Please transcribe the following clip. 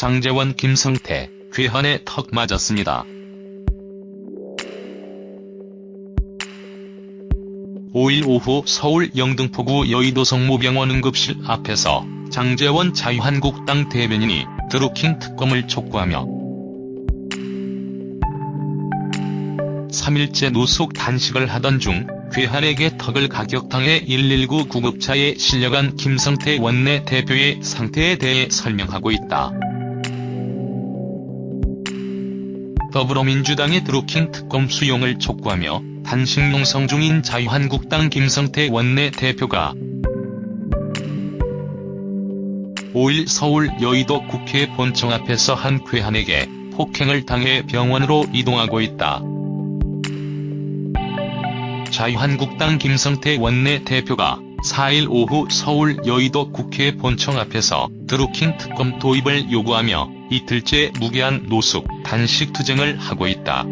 장재원 김성태, 괴한의 턱 맞았습니다. 5일 오후 서울 영등포구 여의도 성모병원 응급실 앞에서 장재원 자유한국당 대변인이 드루킹 특검을 촉구하며 3일째 노숙 단식을 하던 중 괴한에게 턱을 가격당해 119 구급차에 실려간 김성태 원내 대표의 상태에 대해 설명하고 있다. 더불어민주당의 드루킹 특검 수용을 촉구하며 단식 농성 중인 자유한국당 김성태 원내 대표가 5일 서울 여의도 국회 본청 앞에서 한 괴한에게 폭행을 당해 병원으로 이동하고 있다. 자유한국당 김성태 원내 대표가 4일 오후 서울 여의도 국회 본청 앞에서 드루킹 특검 도입을 요구하며 이틀째 무계한 노숙, 단식 투쟁을 하고 있다.